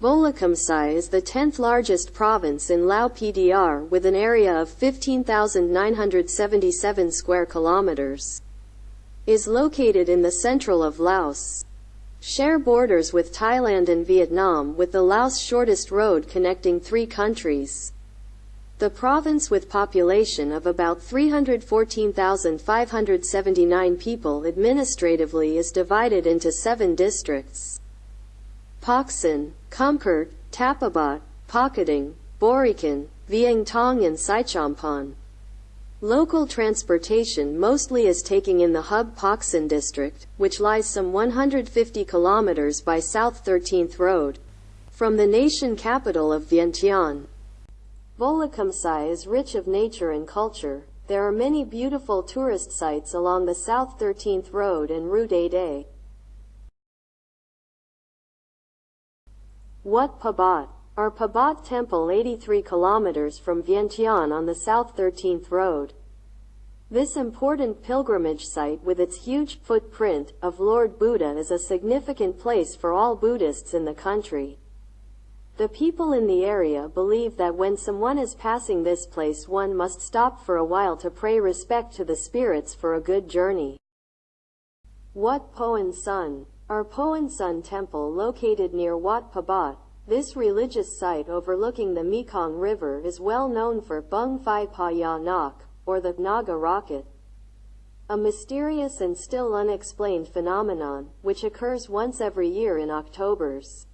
Bolikhamxay is the 10th largest province in Lao PDR with an area of 15,977 square kilometers. Is located in the central of Laos. Share borders with Thailand and Vietnam with the Laos shortest road connecting three countries. The province with population of about 314,579 people administratively is divided into seven districts. Paksan, Kumkert, Tapabat, Pakating, Borikan, Vientiane and Saichompan. Local transportation mostly is taking in the hub Paksan district, which lies some 150 kilometers by South 13th Road, from the nation capital of Vientiane. Bolikhamxay is rich of nature and culture. There are many beautiful tourist sites along the South 13th Road and Route 8A. Wat Pabat Our Pabat Temple 83 kilometers from Vientiane on the South 13th Road. This important pilgrimage site with its huge footprint of Lord Buddha is a significant place for all Buddhists in the country. The people in the area believe that when someone is passing this place one must stop for a while to pray respect to the spirits for a good journey. Wat Poen Sun Our Poen Sun temple located near Wat Pabat, this religious site overlooking the Mekong River is well known for Bung Phai Pa Ya Nak, or the Naga rocket. A mysterious and still unexplained phenomenon, which occurs once every year in Octobers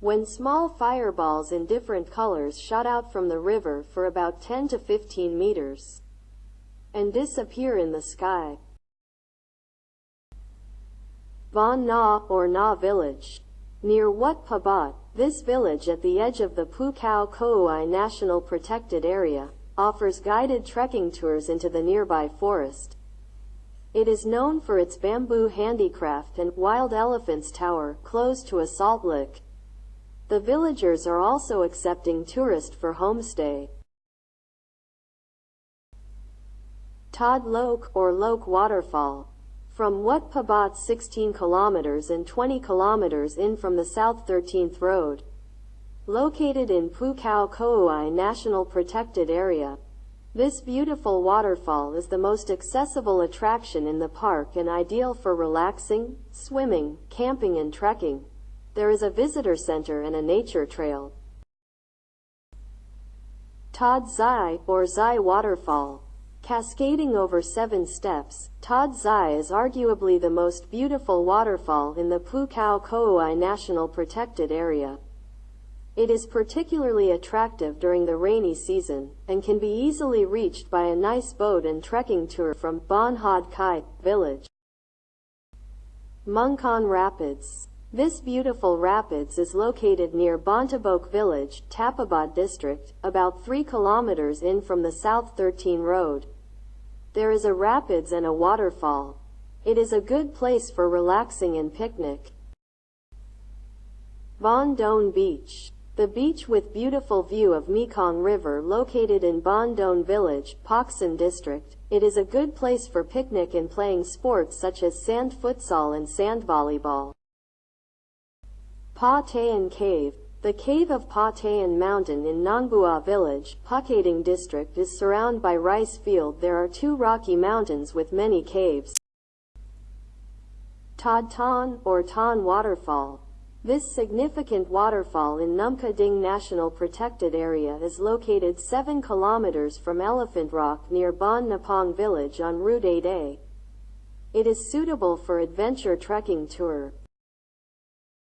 when small fireballs in different colors shot out from the river for about 10 to 15 meters and disappear in the sky. Van Na or Na village. Near Wat Pabat, this village at the edge of the Pu Khao Kouai National Protected Area, offers guided trekking tours into the nearby forest. It is known for its bamboo handicraft and wild elephants tower close to a salt lick. The villagers are also accepting tourists for homestay. Todd Lok or Lok Waterfall. From Wat Pabat 16 kilometers and 20 kilometers in from the South 13th Road. Located in Pu Khao Kouai National Protected Area. This beautiful waterfall is the most accessible attraction in the park and ideal for relaxing, swimming, camping and trekking. There is a visitor center and a nature trail. Todd Zai, or Zai Waterfall. Cascading over seven steps, Todd Zai is arguably the most beautiful waterfall in the Pu Khao Kouai National Protected Area. It is particularly attractive during the rainy season, and can be easily reached by a nice boat and trekking tour from Bon Hod Kai village. Mungkon Rapids this beautiful rapids is located near Bontebok village, Tapabat district, about 3 kilometers in from the South 13 road. There is a rapids and a waterfall. It is a good place for relaxing and picnic. Bon Don Beach the beach with beautiful view of Mekong River located in Bon Don Village, Paksan District. It is a good place for picnic and playing sports such as sand futsal and sand volleyball. Pa Tayan Cave The cave of Pa Tayan Mountain in Nongbua Village, Pakating District is surrounded by rice field. There are two rocky mountains with many caves. Tad Tan, or Tan Waterfall. This significant waterfall in Nam Kading National Protected Area is located 7 kilometers from Elephant Rock near Bon Napong Village on Route 8A. It is suitable for adventure trekking tour.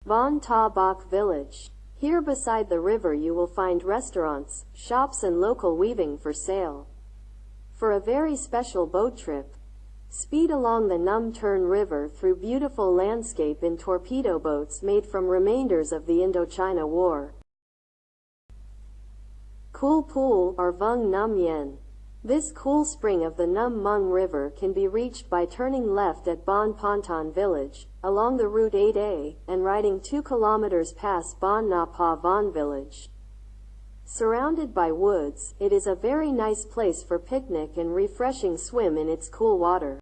Bon Ta Bok Village. Here beside the river you will find restaurants, shops and local weaving for sale. For a very special boat trip, speed along the Num Turn River through beautiful landscape in torpedo boats made from remainders of the Indochina War. Cool Pool or Vung Num Yen. This cool spring of the Num Mung River can be reached by turning left at Bon Ponton Village, along the Route 8A, and riding 2 kilometers past Bon Na Von Village. Surrounded by woods, it is a very nice place for picnic and refreshing swim in its cool water.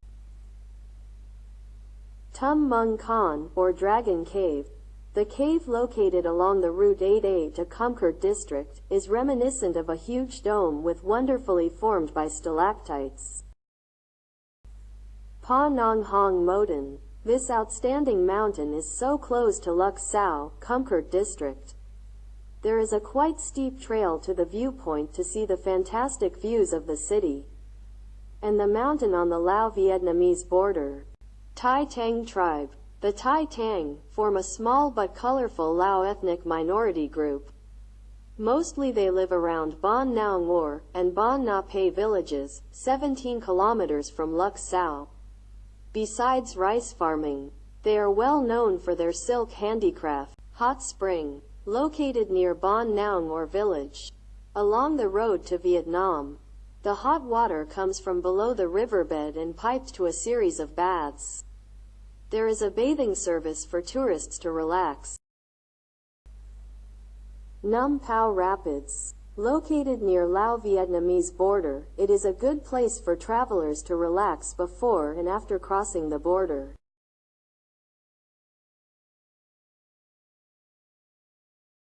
Tum Mung Khan, or Dragon Cave. The cave located along the Route 8A to Kumkert district is reminiscent of a huge dome with wonderfully formed by stalactites. Pa Nong Hong Mountain. This outstanding mountain is so close to Sao, Kumkert district. There is a quite steep trail to the viewpoint to see the fantastic views of the city. And the mountain on the Lao-Vietnamese border. Tai Tang tribe. The Tai Tang form a small but colorful Lao ethnic minority group. Mostly they live around Bon Nao Ngor and Bon Na villages, 17 kilometers from Sao. Besides rice farming, they are well known for their silk handicraft. Hot Spring, located near Bon Nao or village, along the road to Vietnam. The hot water comes from below the riverbed and piped to a series of baths. There is a bathing service for tourists to relax. Num Pao Rapids. Located near Lao-Vietnamese border, it is a good place for travelers to relax before and after crossing the border.